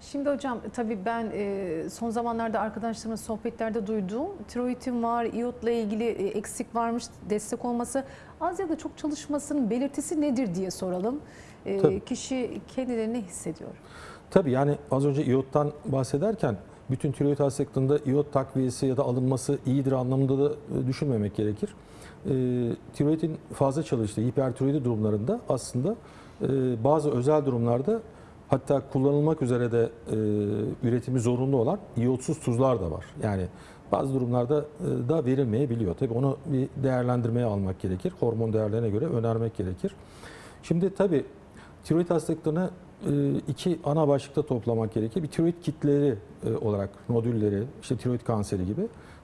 Şimdi hocam tabii ben e, son zamanlarda arkadaşlarımın sohbetlerde duyduğum tiroidin var, iyotla ilgili e, eksik varmış, destek olması az ya da çok çalışmasının belirtisi nedir diye soralım. E, Tabii. kişi kendilerini ne hissediyor? Tabii yani az önce iyottan bahsederken bütün tiroid hastalıklarında iyot takviyesi ya da alınması iyidir anlamında da e, düşünmemek gerekir. E, tiroidin fazla çalıştığı hipertiroidi durumlarında aslında e, bazı özel durumlarda hatta kullanılmak üzere de e, üretimi zorunlu olan iyotsuz tuzlar da var. Yani bazı durumlarda e, da verilmeyebiliyor. Tabii onu bir değerlendirmeye almak gerekir. Hormon değerlerine göre önermek gerekir. Şimdi tabii tiroid hastalıklarını e, iki ana başlıkta toplamak gerekir. Bir tiroid kitleri e, olarak nodülleri, işte tiroid kanseri gibi.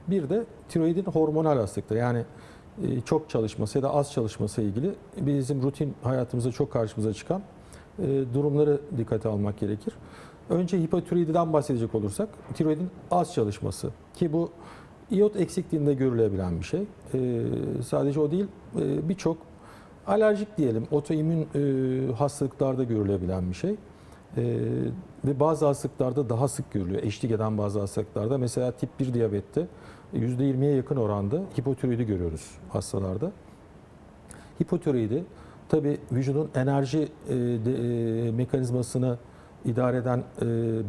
Bir de tiroidin hormonal hastalıkları yani e, çok çalışması ya da az çalışması ilgili bizim rutin hayatımızda çok karşımıza çıkan durumları dikkate almak gerekir. Önce hipotiroididen bahsedecek olursak tiroidin az çalışması ki bu iot eksikliğinde görülebilen bir şey. E, sadece o değil e, birçok alerjik diyelim otoimmün e, hastalıklarda görülebilen bir şey. E, ve bazı hastalıklarda daha sık görülüyor. Eşlik eden bazı hastalıklarda mesela tip 1 diyabette %20'ye yakın oranda hipotiroidi görüyoruz hastalarda. Hipotiroidi tabi vücudun enerji e, de, e, mekanizmasını idare eden e,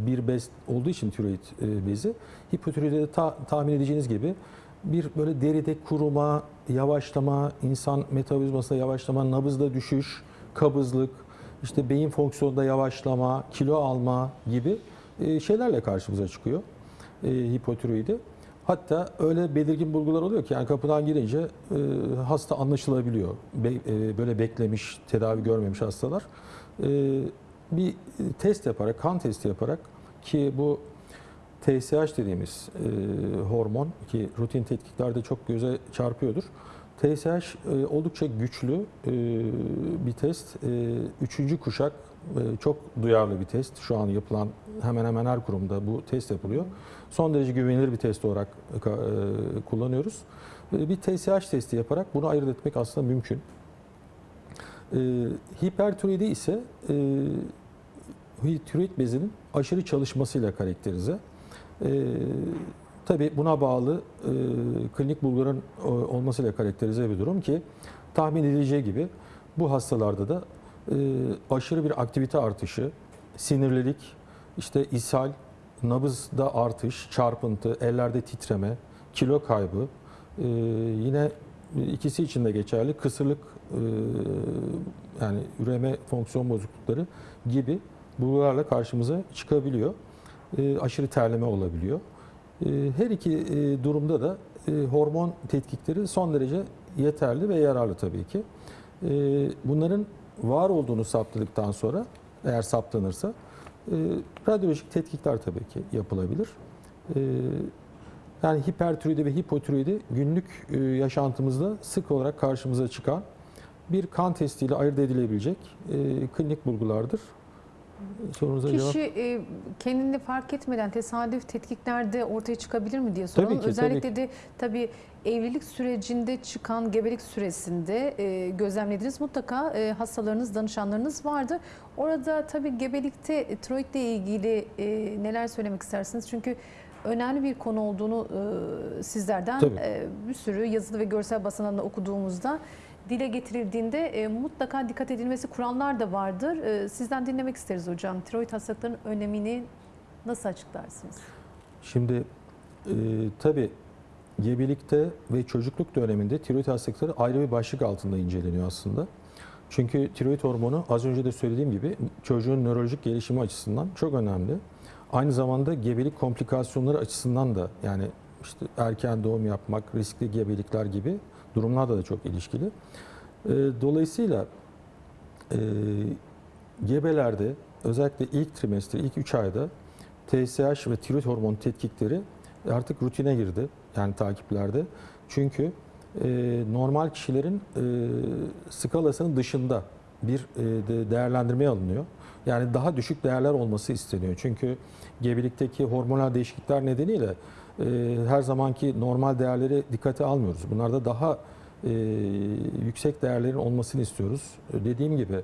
bir bez olduğu için tiroid e, bezi hipotiroidi de ta- tahmin edeceğiniz gibi bir böyle deride kuruma, yavaşlama, insan metabolizmasında yavaşlama, nabızda düşüş, kabızlık, işte beyin fonksiyonunda yavaşlama, kilo alma gibi e, şeylerle karşımıza çıkıyor e, hipotiroidi. Hatta öyle belirgin bulgular oluyor ki yani kapıdan girince e, hasta anlaşılabiliyor. Be- e, böyle beklemiş, tedavi görmemiş hastalar. E, bir test yaparak, kan testi yaparak ki bu TSH dediğimiz e, hormon ki rutin tetkiklerde çok göze çarpıyordur. TSH e, oldukça güçlü e, bir test. E, üçüncü kuşak çok duyarlı bir test. Şu an yapılan hemen hemen her kurumda bu test yapılıyor. Son derece güvenilir bir test olarak kullanıyoruz. Bir TSH testi yaparak bunu ayırt etmek aslında mümkün. E, ise e, tiroid bezinin aşırı çalışmasıyla karakterize. E, tabii buna bağlı e, klinik bulguların e, olmasıyla karakterize bir durum ki tahmin edileceği gibi bu hastalarda da e, aşırı bir aktivite artışı, sinirlilik, işte ishal, nabızda artış, çarpıntı, ellerde titreme, kilo kaybı, e, yine ikisi için de geçerli kısırlık e, yani üreme fonksiyon bozuklukları gibi bulgularla karşımıza çıkabiliyor. E, aşırı terleme olabiliyor. E, her iki e, durumda da e, hormon tetkikleri son derece yeterli ve yararlı tabii ki. E, bunların var olduğunu saptadıktan sonra eğer saptanırsa e, radyolojik tetkikler tabii ki yapılabilir. E, yani hipertiroidi ve hipotiroidi günlük yaşantımızda sık olarak karşımıza çıkan bir kan testiyle ayırt edilebilecek klinik bulgulardır. Sorunuza cevap. Kişi e, kendini fark etmeden tesadüf tetkiklerde ortaya çıkabilir mi diye soralım. Tabii ki, Özellikle de tabii evlilik sürecinde çıkan gebelik süresinde e, gözlemlediğiniz mutlaka e, hastalarınız, danışanlarınız vardı. Orada tabii gebelikte tiroidle ilgili e, neler söylemek istersiniz? Çünkü önemli bir konu olduğunu e, sizlerden Tabii. e, bir sürü yazılı ve görsel basınlarında okuduğumuzda dile getirildiğinde e, mutlaka dikkat edilmesi kurallar da vardır. E, sizden dinlemek isteriz hocam. Tiroid hastalıklarının önemini nasıl açıklarsınız? Şimdi e, tabii gebelikte ve çocukluk döneminde tiroid hastalıkları ayrı bir başlık altında inceleniyor aslında. Çünkü tiroid hormonu az önce de söylediğim gibi çocuğun nörolojik gelişimi açısından çok önemli. Aynı zamanda gebelik komplikasyonları açısından da yani işte erken doğum yapmak, riskli gebelikler gibi durumlarla da çok ilişkili. E, dolayısıyla e, gebelerde özellikle ilk trimester, ilk 3 ayda TSH ve tiroid hormon tetkikleri artık rutine girdi. Yani takiplerde. Çünkü e, normal kişilerin e, skalasının dışında bir e, de değerlendirmeye alınıyor. Yani daha düşük değerler olması isteniyor. Çünkü gebelikteki hormonal değişiklikler nedeniyle e, her zamanki normal değerleri dikkate almıyoruz. Bunlarda daha e, yüksek değerlerin olmasını istiyoruz. Dediğim gibi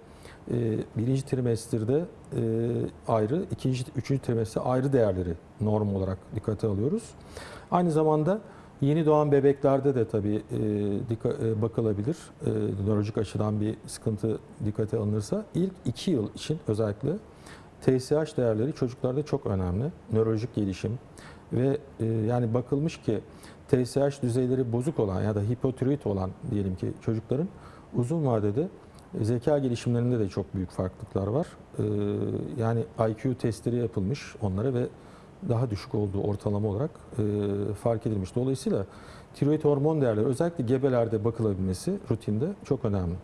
birinci trimesterde e, ayrı, ikinci, üçüncü trimestre ayrı değerleri norm olarak dikkate alıyoruz. Aynı zamanda yeni doğan bebeklerde de tabii e, dikka- e, bakılabilir. E, nörolojik açıdan bir sıkıntı dikkate alınırsa ilk iki yıl için özellikle TSH değerleri çocuklarda çok önemli. Nörolojik gelişim ve e, yani bakılmış ki TSH düzeyleri bozuk olan ya da hipotiroid olan diyelim ki çocukların uzun vadede zeka gelişimlerinde de çok büyük farklılıklar var. E, yani IQ testleri yapılmış onlara ve daha düşük olduğu ortalama olarak e, fark edilmiş. Dolayısıyla tiroid hormon değerleri özellikle gebelerde bakılabilmesi rutinde çok önemli.